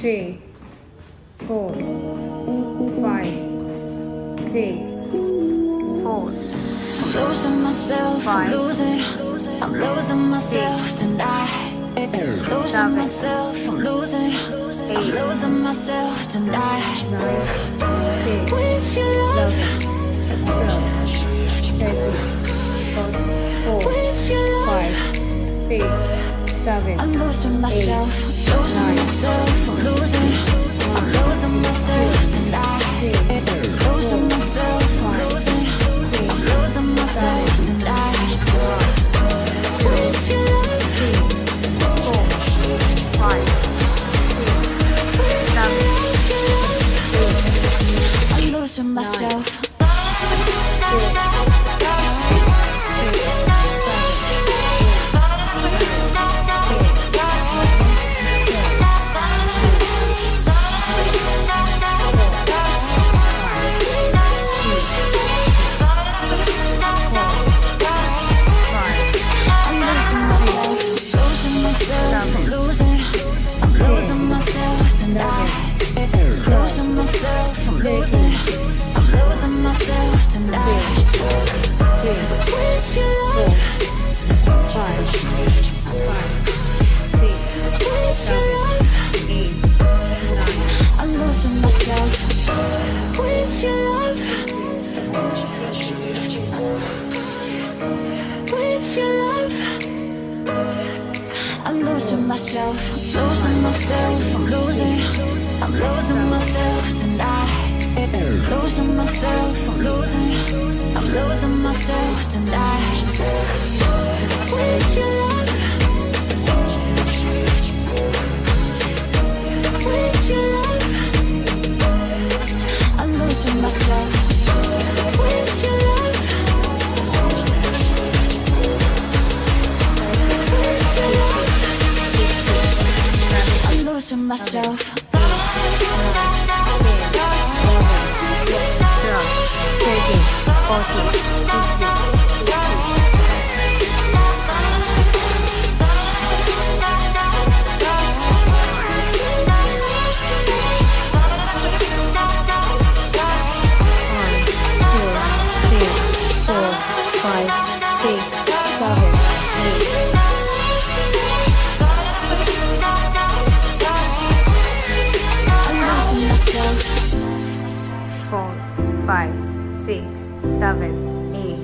three, four, five, six, four. Losing myself, five, I'm losing, I'm losing myself tonight. Losing seven, myself, I'm losing, eight, I'm losing myself tonight. With your love. Seven, I'm losing myself, I'm losing Nine. myself, I'm losing, I'm losing myself tonight. Losing myself, I'm losing, I'm losing myself tonight. With your love, four, five, six, seven, eight, I'm losing myself. six, I'm losing myself. I'm losing myself, myself, I'm losing, tonight. With your love, with your love, I'm losing myself. With your love, losing myself. Four, five, six, seven, eight,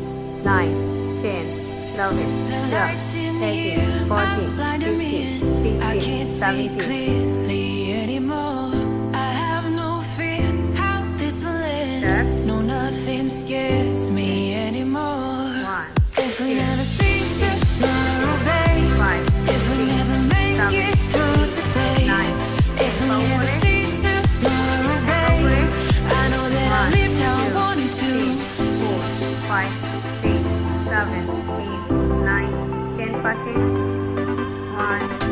nine, ten, eleven, twelve, thirteen, fourteen, fifteen, I sixteen, seventeen, six, seven, eight, nine, ten percent. One,